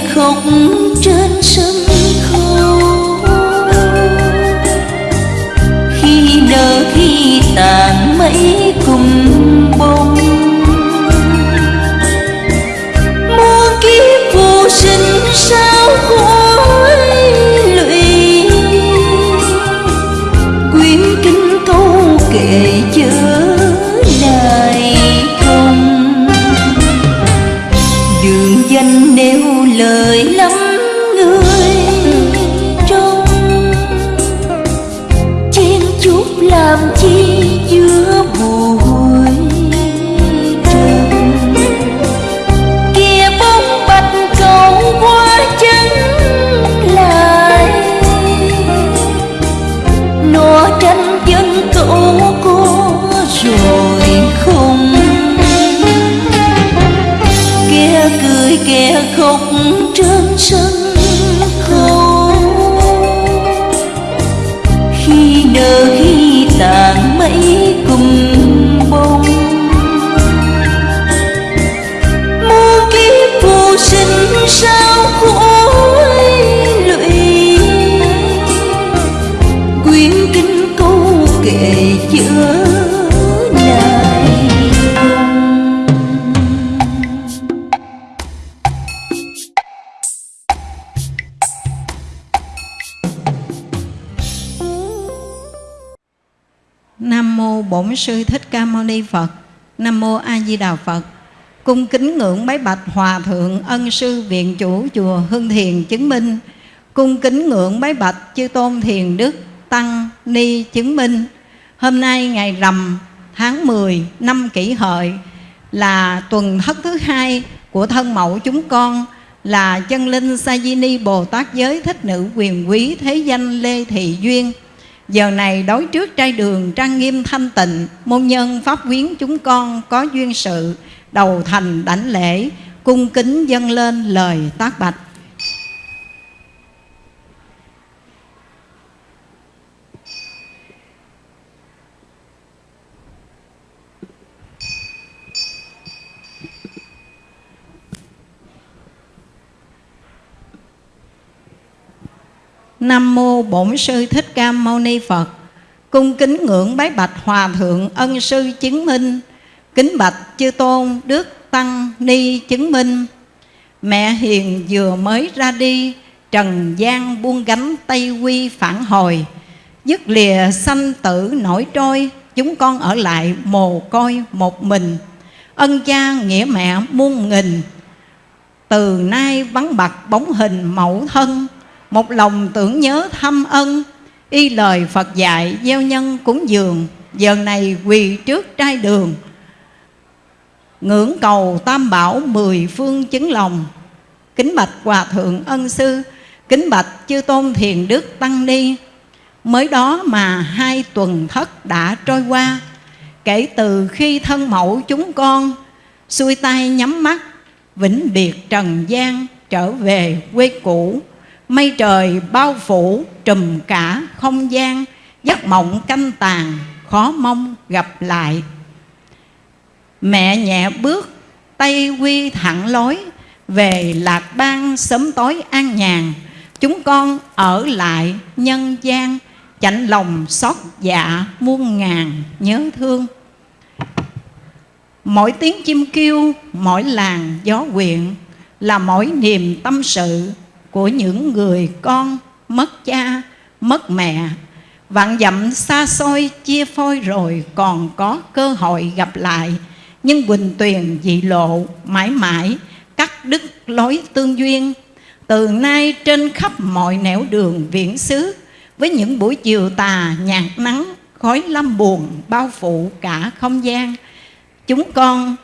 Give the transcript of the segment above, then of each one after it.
Khóc Bổn sư Thích Ca Mâu Ni Phật. Nam mô A Di Đà Phật. Cung kính ngưỡng bái bạch Hòa thượng Ân sư viện chủ chùa Hưng Thiền chứng minh. Cung kính ngưỡng bái bạch chư tôn Thiền Đức Tăng Ni chứng minh. Hôm nay ngày rằm tháng 10 năm kỷ hợi là tuần thất thứ hai của thân mẫu chúng con là chân linh Sa Di Ni Bồ Tát giới thích nữ quyền quý thế danh Lê Thị Duyên. Giờ này đối trước trai đường trang nghiêm thanh tịnh, Môn nhân pháp quyến chúng con có duyên sự, Đầu thành đảnh lễ, Cung kính dâng lên lời tác bạch. Nam mô Bổn sư Thích Ca Mâu Ni Phật. Cung kính ngưỡng bái bạch Hòa thượng Ân sư chứng minh. Kính bạch chư tôn Đức Tăng Ni chứng minh. Mẹ hiền vừa mới ra đi, Trần gian buông gánh Tây Quy phản hồi. Dứt lìa sanh tử nổi trôi, Chúng con ở lại mồ côi một mình. Ân cha nghĩa mẹ muôn nghìn, Từ nay vắng bặt bóng hình mẫu thân, một lòng tưởng nhớ thăm ân, y lời phật dạy gieo nhân cúng dường, giờ này quỳ trước trai đường. Ngưỡng cầu tam bảo mười phương chứng lòng, kính bạch hòa thượng ân sư, kính bạch chư tôn thiền đức tăng ni. Mới đó mà hai tuần thất đã trôi qua, kể từ khi thân mẫu chúng con, xuôi tay nhắm mắt, vĩnh biệt trần gian trở về quê cũ. Mây trời bao phủ trùm cả không gian, Giấc mộng canh tàn, khó mong gặp lại. Mẹ nhẹ bước, tay quy thẳng lối, Về lạc bang sớm tối an nhàn. Chúng con ở lại nhân gian chạnh lòng xót dạ muôn ngàn nhớ thương. Mỗi tiếng chim kêu, mỗi làng gió quyện là mỗi niềm tâm sự của những người con mất cha, mất mẹ. Vạn dặm xa xôi chia phôi rồi còn có cơ hội gặp lại. Nhưng quỳnh tuyền dị lộ mãi mãi, cắt đứt lối tương duyên. Từ nay trên khắp mọi nẻo đường viễn xứ, với những buổi chiều tà nhạt nắng, khói lâm buồn bao phủ cả không gian, chúng con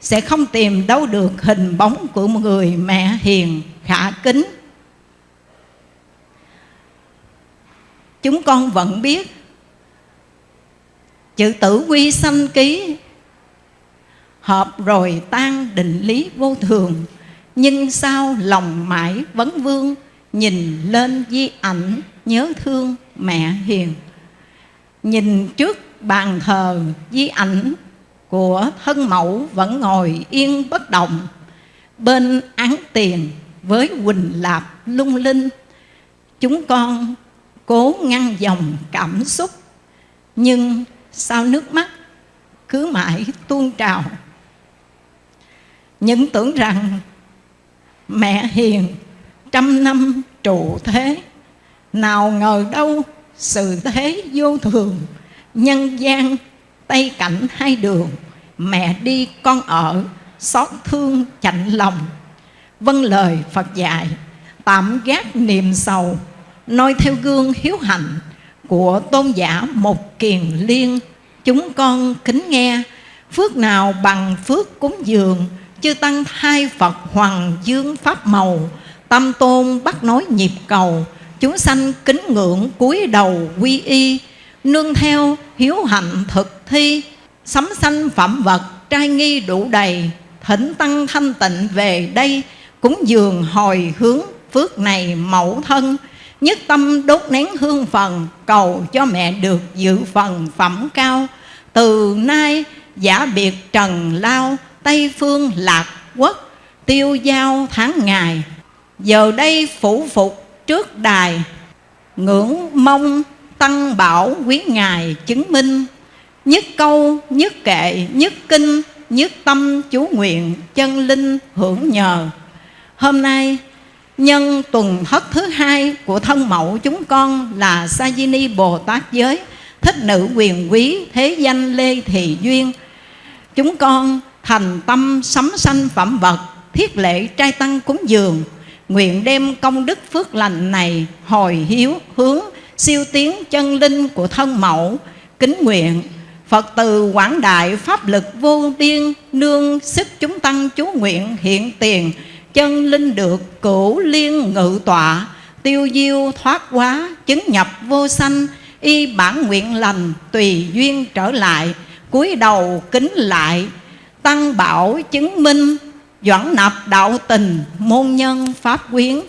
sẽ không tìm đâu được hình bóng của một người mẹ hiền, khả kính chúng con vẫn biết. Chữ tử quy sanh ký hợp rồi tan định lý vô thường, nhưng sao lòng mãi vấn vương, nhìn lên di ảnh nhớ thương mẹ hiền. Nhìn trước bàn thờ di ảnh của thân mẫu vẫn ngồi yên bất động, bên án tiền với quỳnh lạp lung linh, chúng con cố ngăn dòng cảm xúc. Nhưng sao nước mắt, cứ mãi tuôn trào. Những tưởng rằng mẹ hiền, trăm năm trụ thế, nào ngờ đâu sự thế vô thường, nhân gian tay cảnh hai đường, mẹ đi con ở, xót thương chạnh lòng. Vâng lời phật dạy, tạm gác niềm sầu noi theo gương hiếu hạnh của tôn giả một kiền liên. Chúng con kính nghe, phước nào bằng phước cúng dường, chư tăng hai phật hoàng dương pháp màu, tâm tôn bắt nói nhịp cầu, chúng sanh kính ngưỡng cúi đầu quy y, nương theo hiếu hạnh thực thi sấm sanh phẩm vật trai nghi đủ đầy, thỉnh tăng thanh tịnh về đây, cúng dường hồi hướng phước này mẫu thân nhất tâm đốt nén hương phần, cầu cho mẹ được dự phần phẩm cao. Từ nay giả biệt trần lao, tây phương lạc quốc, tiêu giao tháng ngày. Giờ đây phủ phục trước đài, ngưỡng mong tăng bảo quý ngài chứng minh. Nhất câu, nhất kệ, nhất kinh, nhất tâm chú nguyện chân linh hưởng nhờ. Hôm nay nhân tuần thất thứ hai của thân mẫu chúng con là sa di ni bồ tát giới, thích nữ quyền quý thế danh lê thị duyên. Chúng con thành tâm sắm sanh phẩm vật, thiết lễ trai tăng cúng dường. Nguyện đem công đức phước lành này hồi hiếu hướng siêu tiến chân linh của thân mẫu. Kính nguyện Phật từ quảng đại pháp lực vô biên, Nương sức chúng tăng chú nguyện hiện tiền. Chân linh được cửu liên ngự tọa, Tiêu diêu thoát quá chứng nhập vô sanh, Y bản nguyện lành tùy duyên trở lại, cúi đầu kính lại, Tăng bảo chứng minh, Doãn nạp đạo tình, Môn nhân pháp quyến,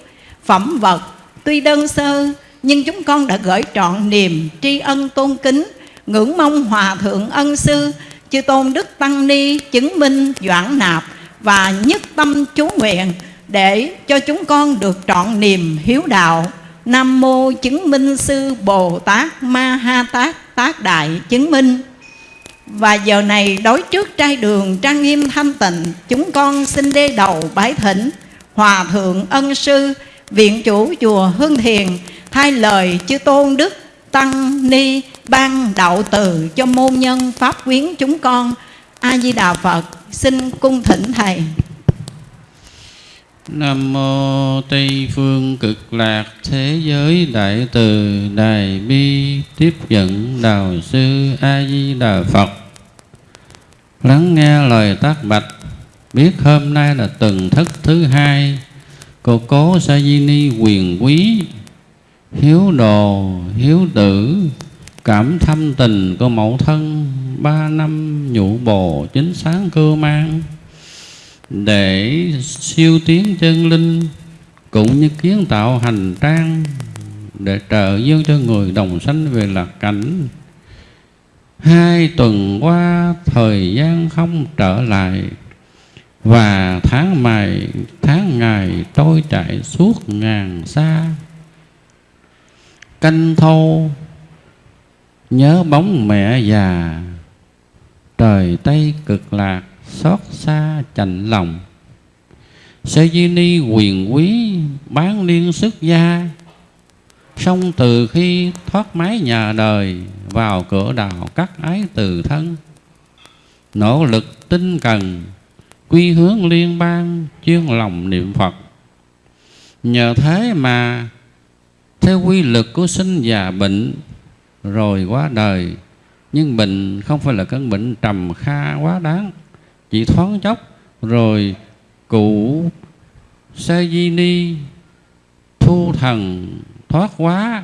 Phẩm vật tuy đơn sơ, Nhưng chúng con đã gửi trọn niềm tri ân tôn kính, ngưỡng mong hòa thượng ân sư, chư tôn đức tăng ni chứng minh doãn nạp và nhất tâm chú nguyện để cho chúng con được trọn niềm hiếu đạo. Nam mô chứng minh sư bồ tát ma ha tát tác đại chứng minh. Và giờ này đối trước trai đường trang nghiêm thanh tịnh, chúng con xin đê đầu bái thỉnh hòa thượng ân sư, viện chủ chùa hương thiền, thay lời chư tôn đức tăng ni ban đạo từ cho môn nhân pháp quyến chúng con. A di đà phật xin cung thỉnh thầy Nam mô Tây phương cực lạc thế giới đại từ đại bi tiếp dẫn đạo sư A Di Đà Phật. Lắng nghe lời tác bạch, biết hôm nay là tuần thất thứ hai, cô cố Sa Di Ni quyền quý, hiếu đồ, hiếu tử, cảm thâm tình của mẫu thân ba năm nhũ bồ chính sáng cơ mang. Để siêu tiến chân linh, cũng như kiến tạo hành trang, để trợ dương cho người đồng sanh về lạc cảnh. Hai tuần qua, thời gian không trở lại, và tháng mày, tháng ngày trôi chạy suốt ngàn xa. Canh thâu, nhớ bóng mẹ già trời tây cực lạc, xót xa chạnh lòng. Sơ di ni quyền quý bán liên sức gia. Xong từ khi thoát mái nhà đời, vào cửa đạo cắt ái từ thân. Nỗ lực tinh cần, quy hướng liên bang, chuyên lòng niệm phật. Nhờ thế mà, theo quy lực của sinh già bệnh, rồi quá đời nhưng bệnh không phải là căn bệnh trầm kha quá đáng. Chỉ thoáng chốc, rồi cụ sa di ni thu thần thoát quá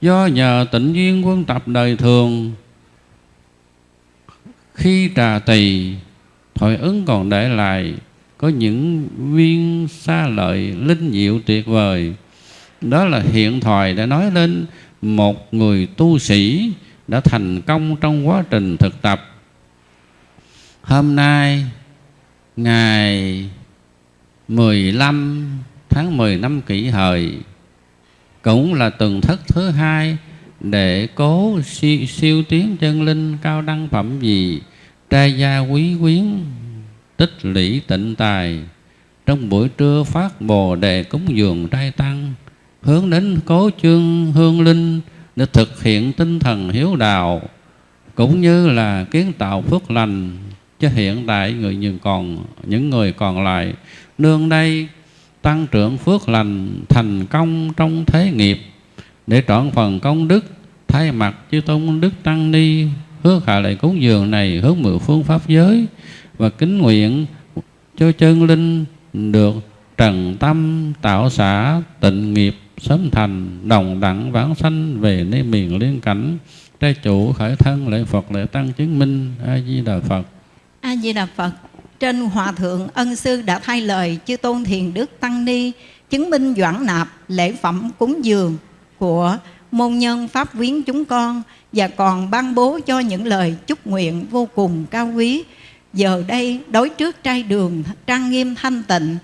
do nhờ tịnh duyên quân tập đời thường, khi trà tỳ, thoại ứng còn để lại có những viên xa lợi linh diệu tuyệt vời. Đó là hiện thoại đã nói lên một người tu sĩ đã thành công trong quá trình thực tập. Hôm nay ngày 15 tháng 10 năm kỷ hợi cũng là tuần thất thứ hai để cố siêu, siêu tiến chân linh cao đăng phẩm gì trai gia quý quyến tích lũy tịnh tài. Trong buổi trưa phát bồ đề cúng dường trai tăng hướng đến cố chương hương linh để thực hiện tinh thần hiếu đạo, cũng như là kiến tạo phước lành cho hiện tại người nhưng còn, những người còn lại, nương đây tăng trưởng phước lành thành công trong thế nghiệp, để trọn phần công đức, thay mặt chư tôn đức tăng ni, hứa hạ lại cúng dường này hướng mười phương pháp giới, và kính nguyện cho chân linh được trần tâm tạo xã tịnh nghiệp sớm thành đồng đẳng vãng sanh về nơi miền liên cảnh. Trai chủ khởi thân lễ phật lễ tăng chứng minh. A di đà phật. A di đà phật. Trên hòa thượng ân sư đã thay lời chư tôn thiền đức tăng ni, chứng minh doãn nạp lễ phẩm cúng dường của môn nhân pháp viếng chúng con và còn ban bố cho những lời chúc nguyện vô cùng cao quý. Giờ đây đối trước trai đường trang nghiêm thanh tịnh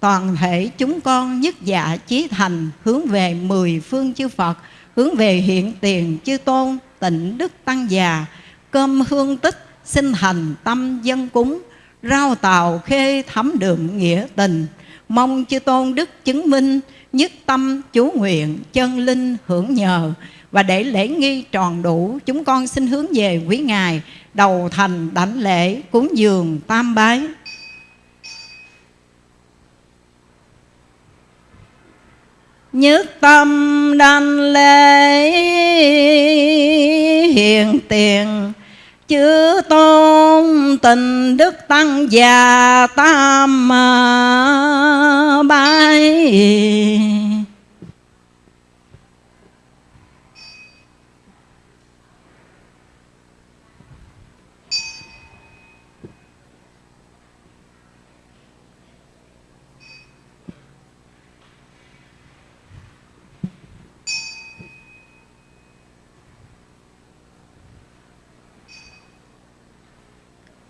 toàn thể chúng con nhất dạ chí thành hướng về mười phương chư Phật, hướng về hiện tiền chư tôn, tịnh đức tăng già, cơm hương tích, sinh thành tâm dân cúng rau tàu khê thấm đượm nghĩa tình. Mong chư tôn đức chứng minh nhất tâm chú nguyện chân linh hưởng nhờ và để lễ nghi tròn đủ, chúng con xin hướng về quý ngài, đầu thành đảnh lễ cúng dường tam bái. Nhất tâm đanh lễ hiền tiền Chữ tôn tình đức tăng già tam à, bái.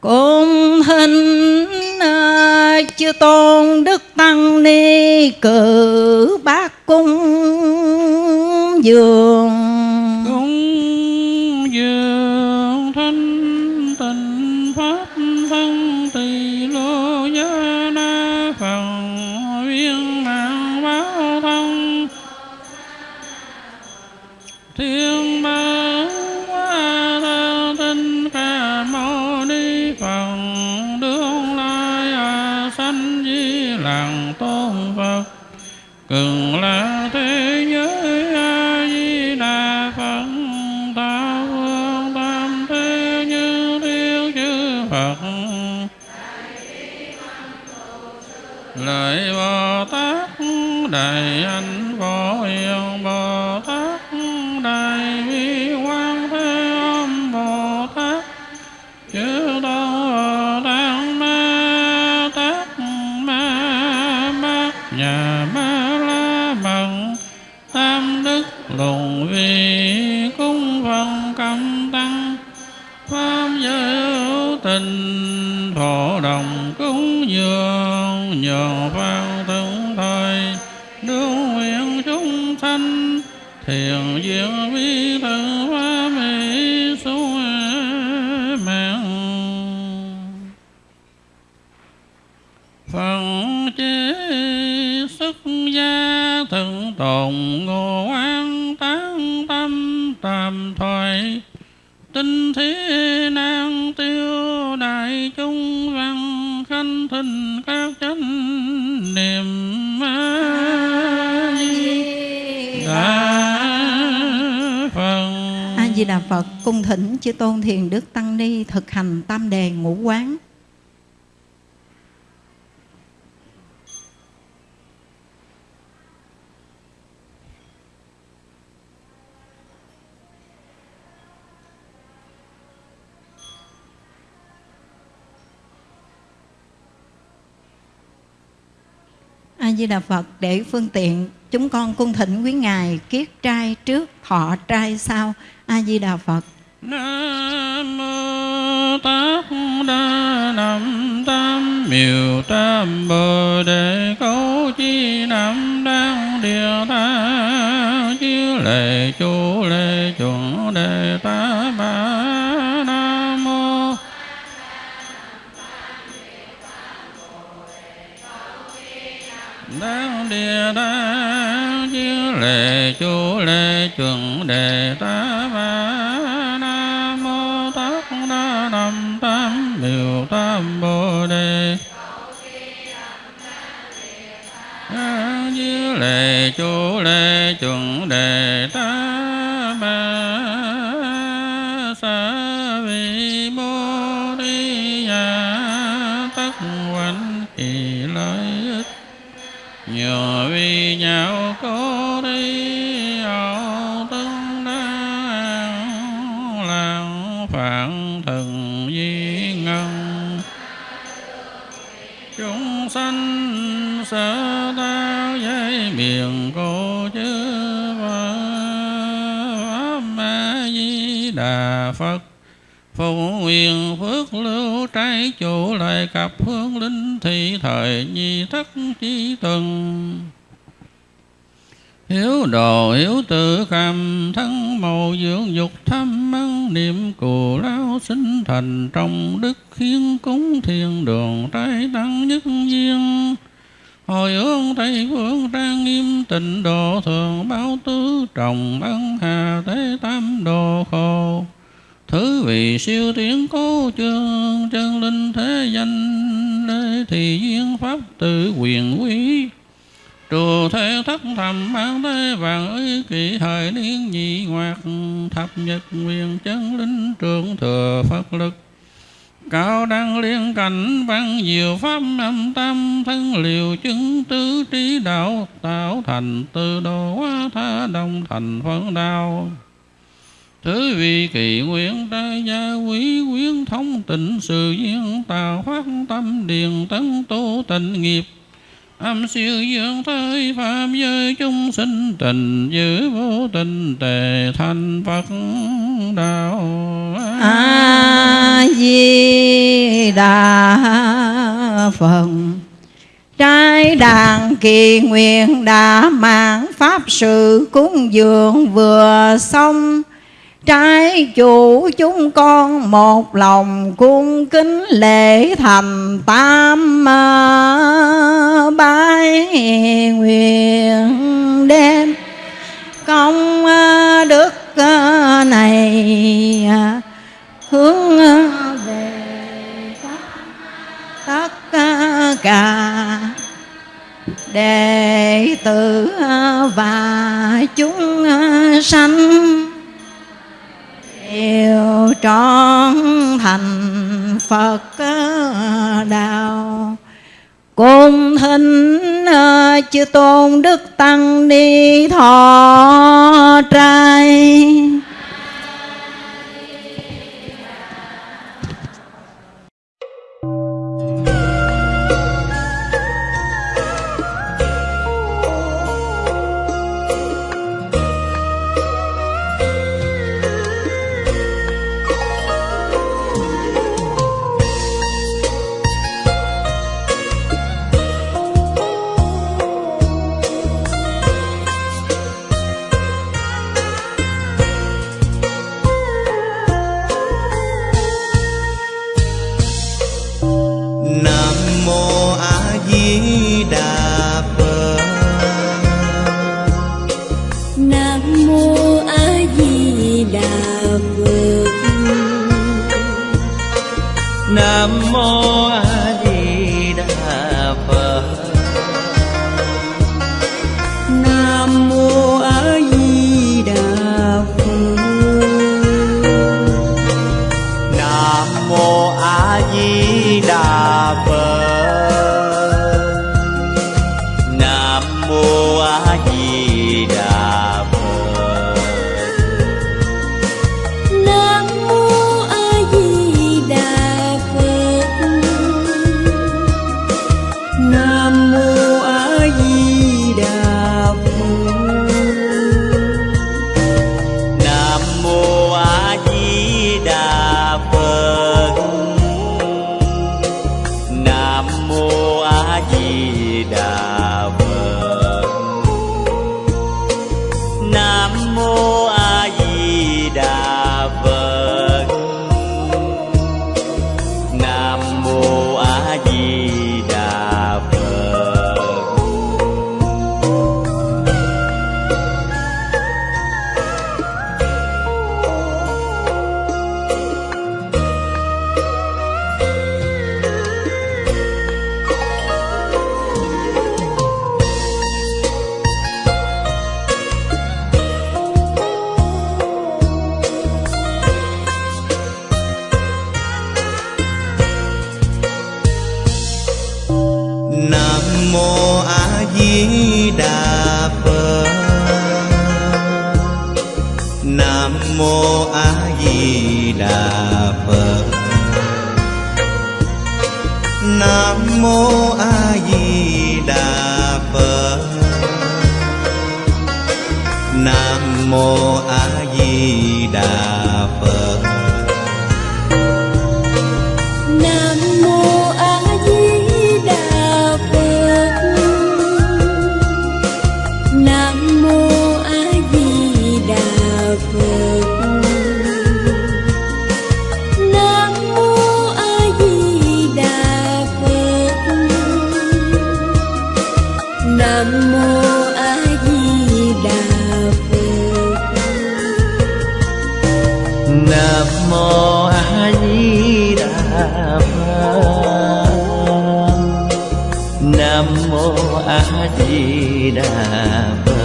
Cung hình à, chư tôn đức tăng ni cử bác cung dường. Cung dường thanh tịnh pháp thân tỳ lô gia na phần viên mạng báo thân. Thiên hồng ngô an tán tâm tam thoại tinh thế nan tiêu đại chúng văn khanh thinh các chánh niệm a di đà phật a di đà phật cung thỉnh chư tôn thiền đức tăng ni thực hành tam đề ngũ quán. A Di Đà Phật để phương tiện chúng con cung thỉnh quý ngài kiết trai trước, thọ trai sau. A Di Đà Phật. Nam mô Tát Đa Nam Tam Miêu Tam Bồ Đề Câu Chi Nam Đăng Địa Ta Chiếu Lệ Chú Lệ Chuẩn Đề Ta Ba đáng Địa Ta chư Lệ Chú Lệ, Chuẩn Đề Ta Ba Nam Mô Tát Đa Nam Tam biểu Tam Bồ Đề. Chư Lệ Chú Lệ, Chuẩn Đề Ta đà phật. Phù nguyện phước lưu trái chủ lại cặp hương linh thị thời nhi thất chi tuần. Hiếu đồ hiếu tự cầm thân màu dưỡng dục thâm ăn niệm cù lao sinh thành trong đức khiến cúng thiên đường trái tăng nhất duyên. Hồi hướng Tây Phương trang nghiêm tịnh độ thường báo tứ trọng ân hà thế tam đồ khổ. Thứ vị siêu tiến cố chương chân linh thế danh, lê thì duyên pháp tự quyền quý. Trù thế thất thầm mang thế vàng ấy kỳ thời niên nhị ngoạc, thập nhật quyền chân linh trường thừa Phật lực. Cao đăng liên cảnh văn diệu pháp âm tam thân liều chứng tứ trí đạo tạo thành từ đồ hóa tha đồng thành phấn đạo Thứ vị kỳ nguyện trai gia quý quyến thống tịnh, sự duyên tà phát tâm điền tấn tu tịnh nghiệp. Âm siêu dương thời phạm giới chúng sinh tình, giữ vô tình tề thành Phật đạo A Di Đà Phật. Trái đàn kỳ nguyện đã mang pháp sự cúng dường vừa xong Trái chủ chúng con một lòng cung kính lễ thành tam à, bái nguyện đêm. Công à, đức à, này hướng về tất cả đệ tử và chúng sanh đều trọn thành Phật ờ, đạo. Cùng thính ờ, chư tôn đức tăng ni thọ trai. acaba. nam mô a di đà phật. Nam mô a di đà phật.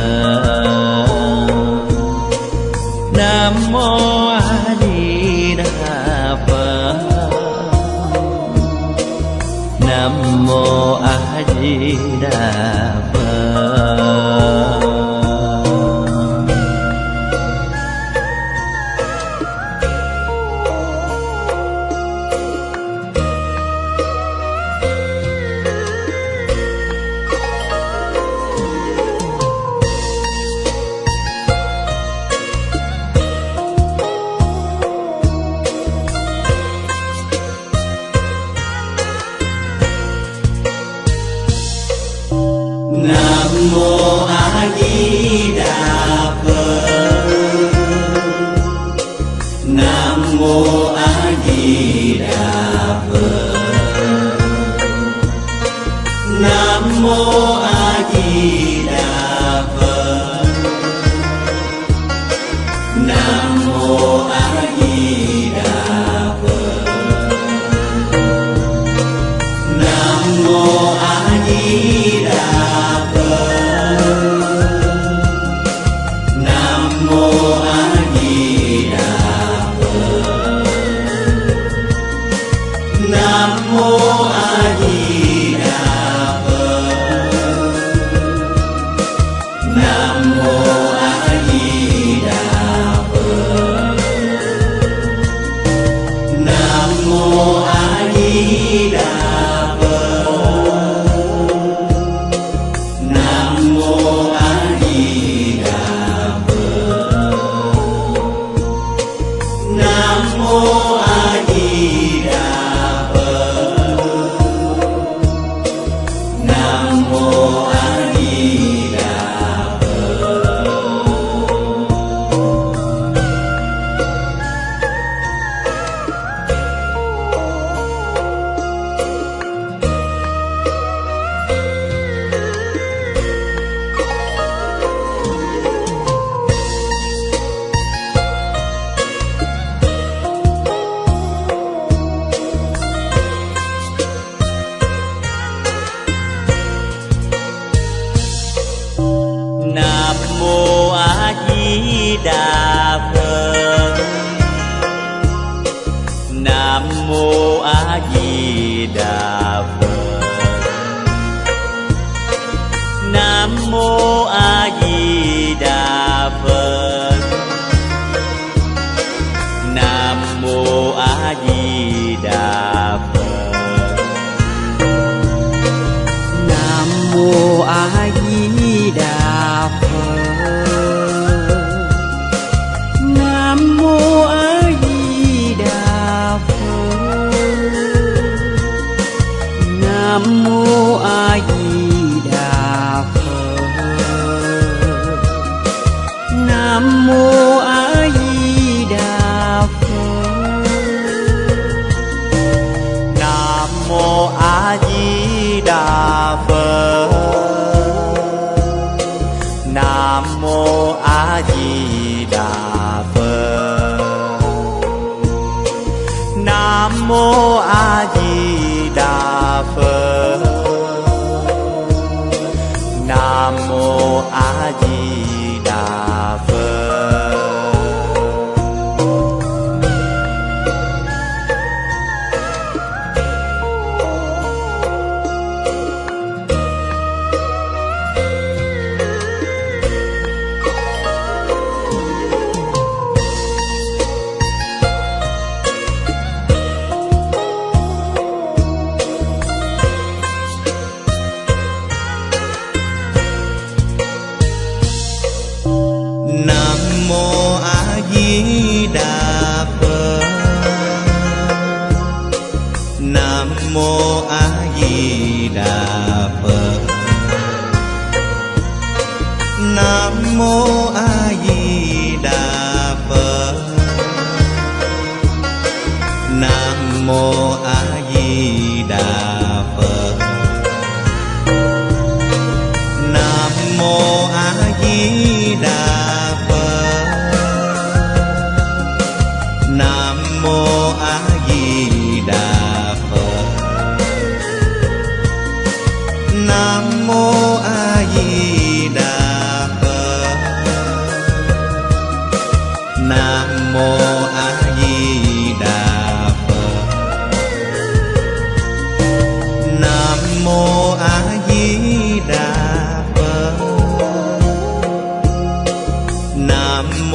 我爱你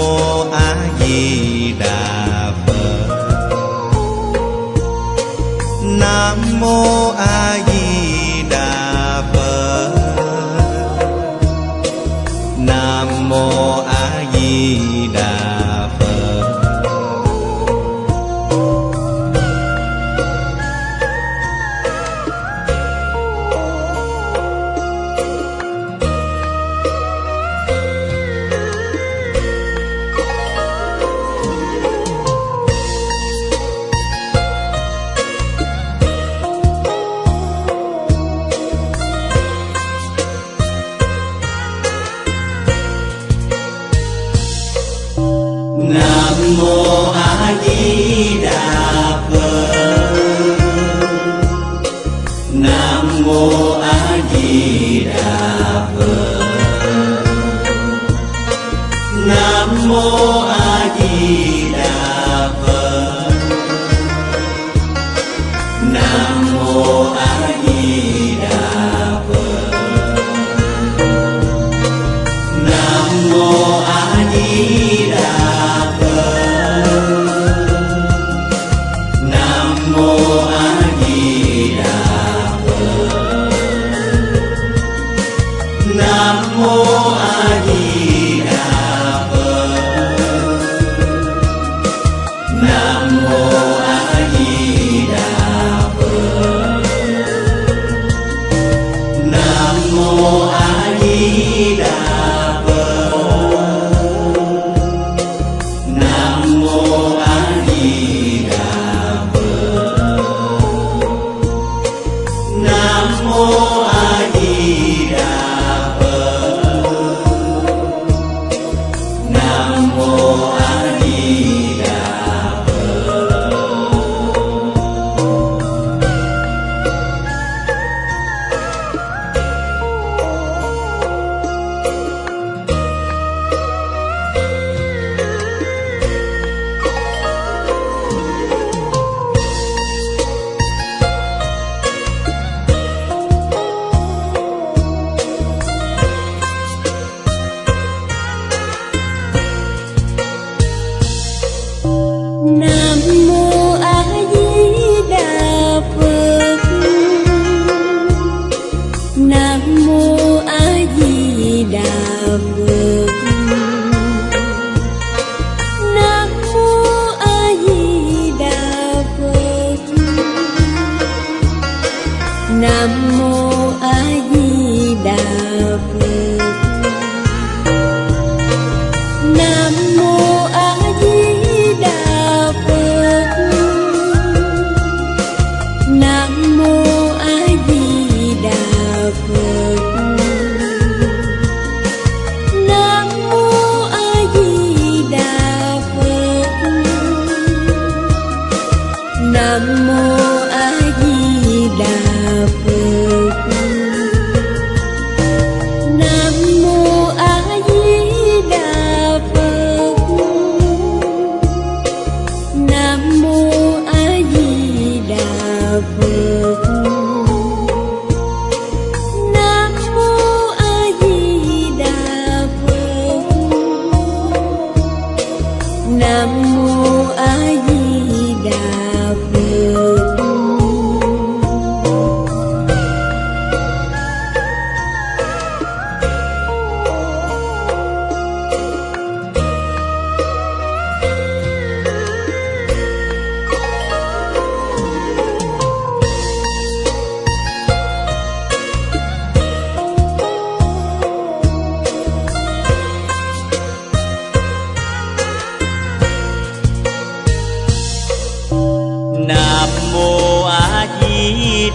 amor.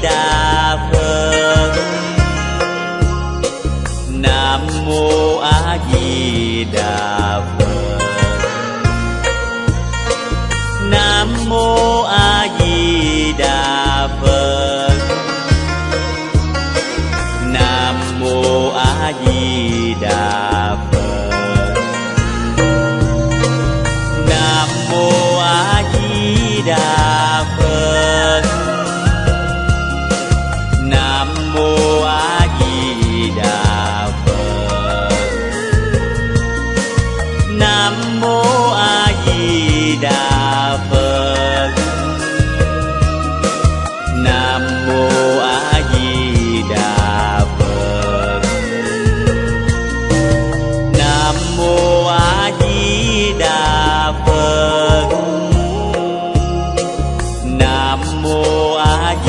Di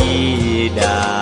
di đà